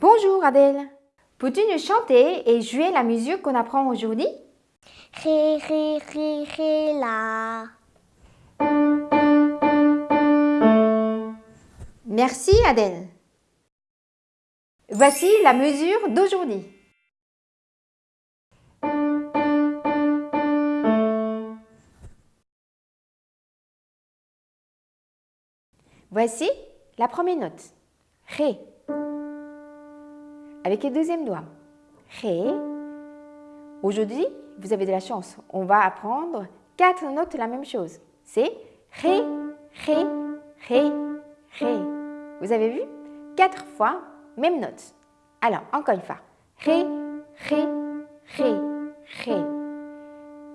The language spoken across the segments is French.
Bonjour Adèle. Peux-tu nous chanter et jouer la musique qu'on apprend aujourd'hui? Ré, ré, ré, ré, la. Merci Adèle. Voici la mesure d'aujourd'hui. Voici la première note. Ré. Avec le deuxième doigt. Ré. Aujourd'hui, vous avez de la chance. On va apprendre quatre notes la même chose. C'est Ré, Ré, Ré, Ré. Vous avez vu? Quatre fois, même note. Alors, encore une fois. Ré, Ré, Ré, Ré.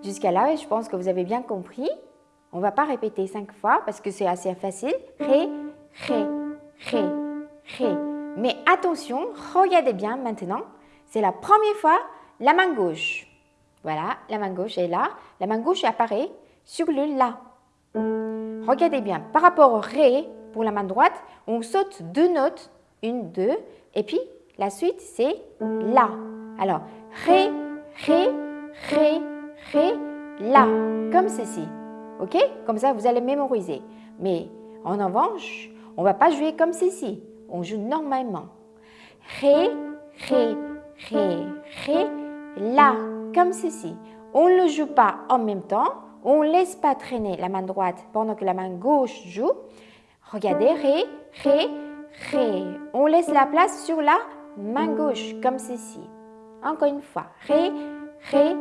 Jusqu'à là, je pense que vous avez bien compris. On ne va pas répéter cinq fois parce que c'est assez facile. Ré, Ré, Ré, Ré. Mais attention, regardez bien maintenant. C'est la première fois la main gauche. Voilà, la main gauche est là. La main gauche apparaît sur le La. Regardez bien, par rapport au Ré, pour la main droite, on saute deux notes, une, deux, et puis la suite c'est La. Alors, Ré, Ré, Ré, Ré, La, comme ceci. Ok? Comme ça, vous allez mémoriser. Mais en revanche, on ne va pas jouer comme ceci. On joue normalement. Ré, Ré, Ré, Ré, La, comme ceci. On ne joue pas en même temps. On ne laisse pas traîner la main droite pendant que la main gauche joue. Regardez, Ré, Ré, Ré. On laisse la place sur la main gauche, comme ceci. Encore une fois. Ré, Ré,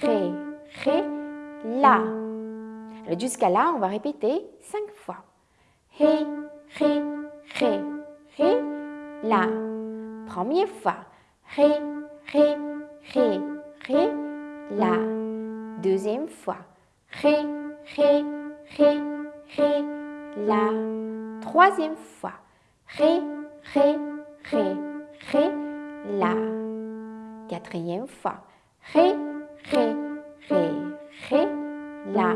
Ré, Ré, La. Jusqu'à là, on va répéter cinq fois. Ré, Ré, Ré, Ré, La. Première fois. Ré, Ré, Ré, Ré, La. Deuxième fois. Ré, Ré, Ré, Ré, La. Troisième fois. Ré, Ré, Ré, Ré, La. Quatrième fois. Ré, Ré, Ré, Ré, La.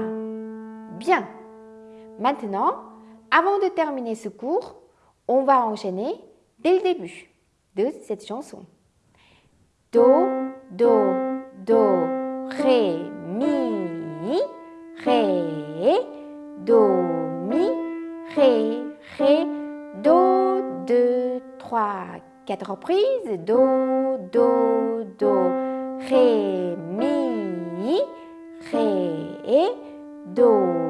Bien. Maintenant, avant de terminer ce cours, on va enchaîner dès le début de cette chanson. Do, do, do, ré, mi, ré, do, mi, ré, ré, do, deux, trois, quatre reprises, do, do, do, ré, mi, ré, do,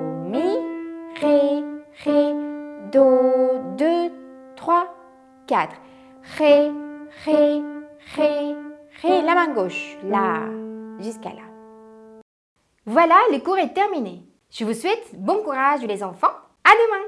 Ré, Ré, Ré, Ré, la main gauche, là, jusqu'à là. Voilà, le cours est terminé. Je vous souhaite bon courage les enfants. À demain